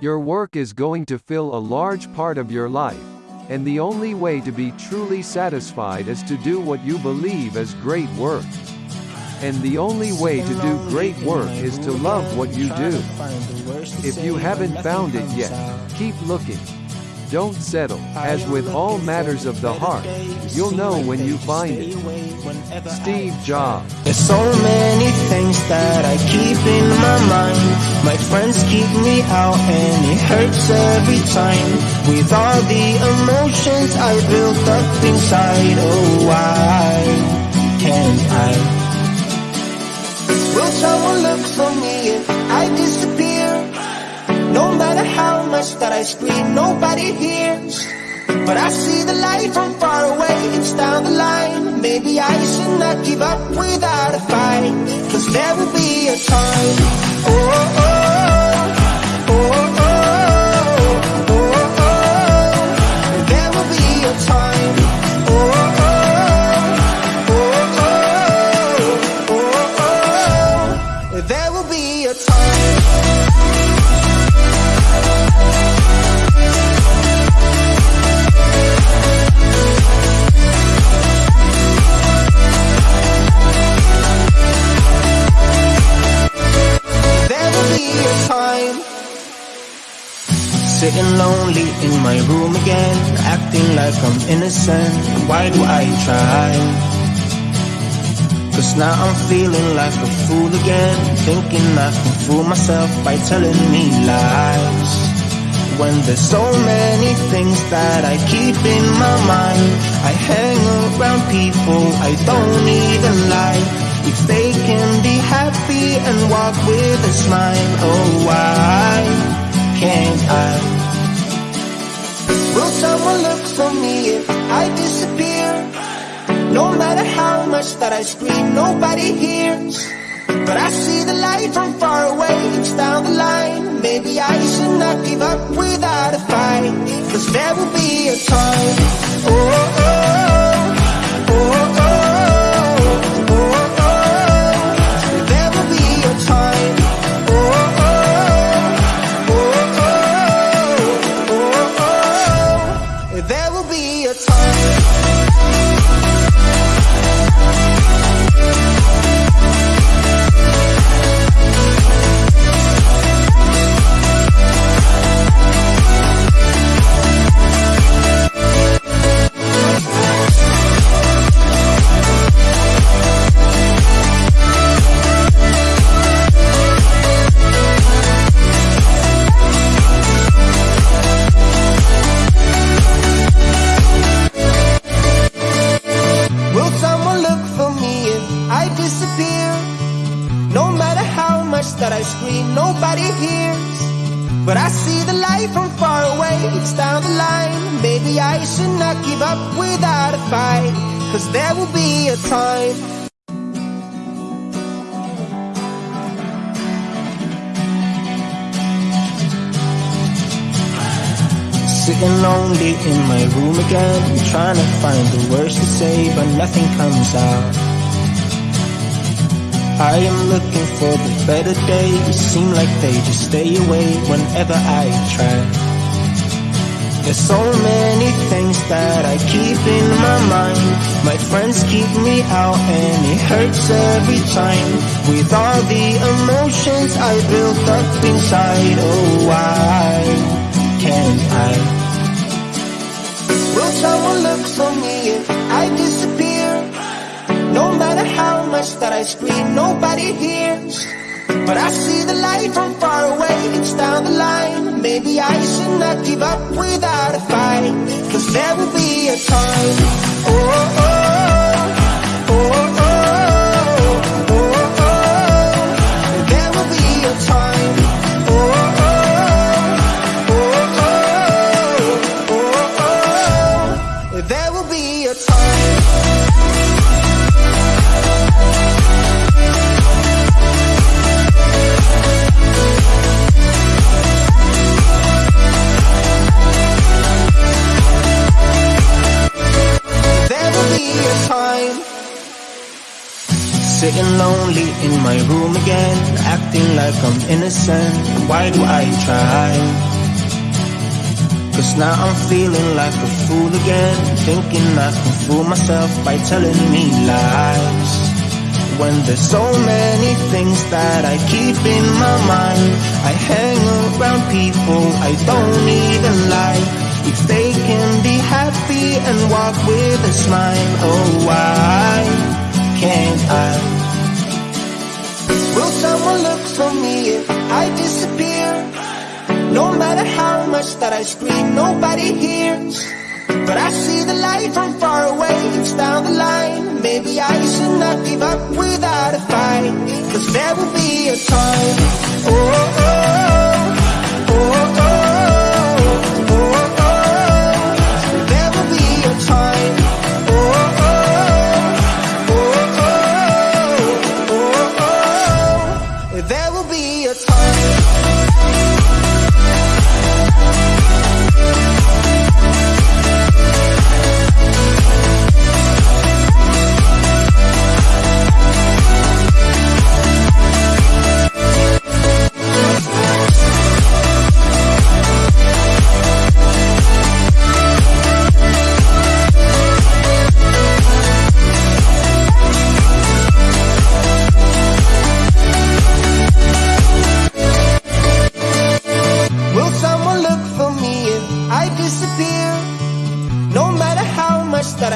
Your work is going to fill a large part of your life. And the only way to be truly satisfied is to do what you believe is great work. And the only way to do great work is to love what you do. If you haven't found it yet, keep looking. Don't settle. As with all matters of the heart, you'll know when you find it. Steve Jobs. There's so many things that I keep in my mind. My friends keep me out and it hurts every time. With all the emotions I built up inside, oh why can't I? Will someone look for me if I disappear? No matter how much that I scream, nobody hears. But I see the light from far away, it's down the line. Maybe I should not give up without a fight. Cause there will be a time. Oh, oh, oh, oh, there will be a time. Oh oh, oh, oh. There will be a time. Sitting lonely in my room again Acting like I'm innocent Why do I try? Cause now I'm feeling like a fool again Thinking I can fool myself by telling me lies When there's so many things that I keep in my mind I hang around people I don't even like If they can be happy and walk with a smile Oh why can't I? Will someone look for me if I disappear? No matter how much that I scream, nobody hears. But I see the light from far away, it's down the line. Maybe I should not give up without a fight. Cause there will be a time. Oh, oh, oh, But I see the light from far away, it's down the line. Maybe I should not give up without a fight. Cause there will be a time. Sitting lonely in my room again Trying to find the words to say But nothing comes out I am looking for the better days Seem like they just stay away Whenever I try. There's so many things that I keep in my mind. My friends keep me out and it hurts every time. With all the emotions I built up inside Oh why I scream, nobody hears. But I see the light from far away, it's down the line. Maybe I should not give up without a fight. Cause there will be a time. Oh, oh, oh, acting like I'm innocent. Why do I try? Cause now I'm feeling like a fool again Thinking I can fool myself by telling me lies When there's so many things that I keep in my mind I hang around people I don't even like If they can be happy and walk with a smile Oh why can't I? Will someone look for me if I disappear? No matter how much that I scream, nobody hears. But I see the light from far away, it's down the line. Maybe I should not give up without a fight Cause there will be a time, oh, oh,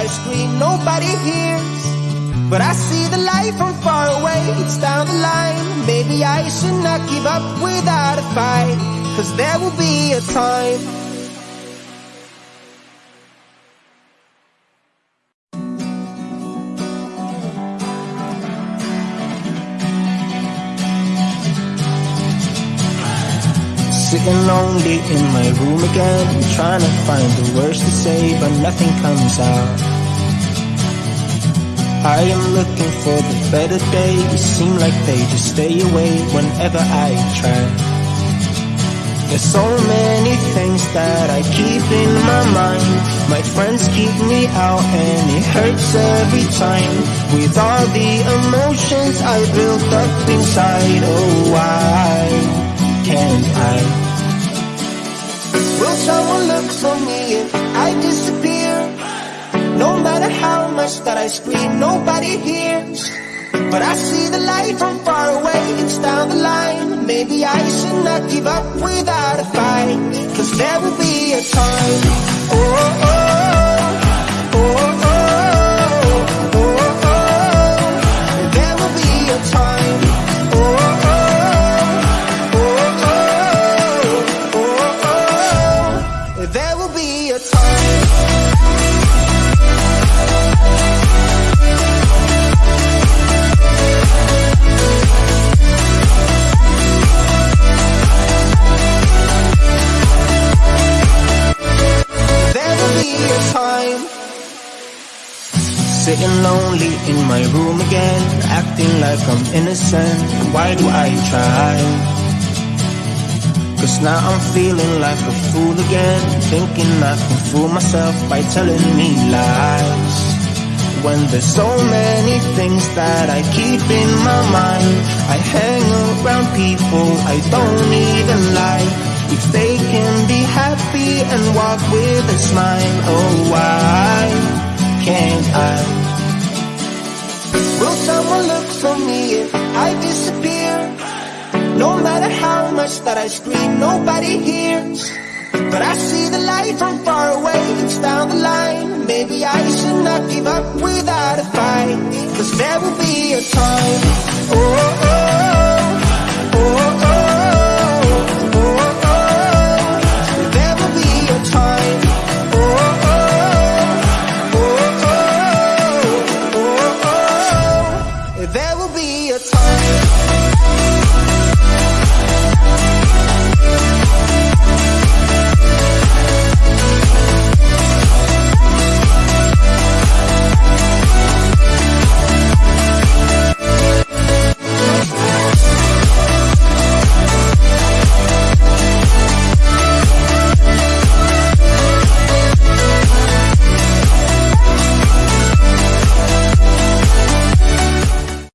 I scream, nobody hears. But I see the light from far away, it's down the line. Maybe I should not give up without a fight. Cause there will be a time. Sitting lonely in my room again Trying to find the words to say but nothing comes out I am looking for the better days Seem like they just stay away whenever I try There's so many things that I keep in my mind My friends keep me out and it hurts every time With all the emotions I built up inside Oh why can't I? Will someone look for me if I disappear? No matter how much that I scream, nobody hears But I see the light from far away, it's down the line. Maybe I should not give up without a fight Cause there will be a time. Oh, oh, oh, oh, there will be a time. oh, oh, oh There will be a time Sitting lonely in my room again Acting like I'm innocent. Why do I try? Cause now I'm feeling like a fool again Thinking I can fool myself by telling me lies. When there's so many things that I keep in my mind I hang around people I don't even like. If they can be happy and walk with a smile Oh why can't I? Will someone look for me if I disappear? No matter how much that I scream, nobody hears But I see the light from far away, it's down the line Maybe I should not give up without a fight Cause there will be a time Oh, oh,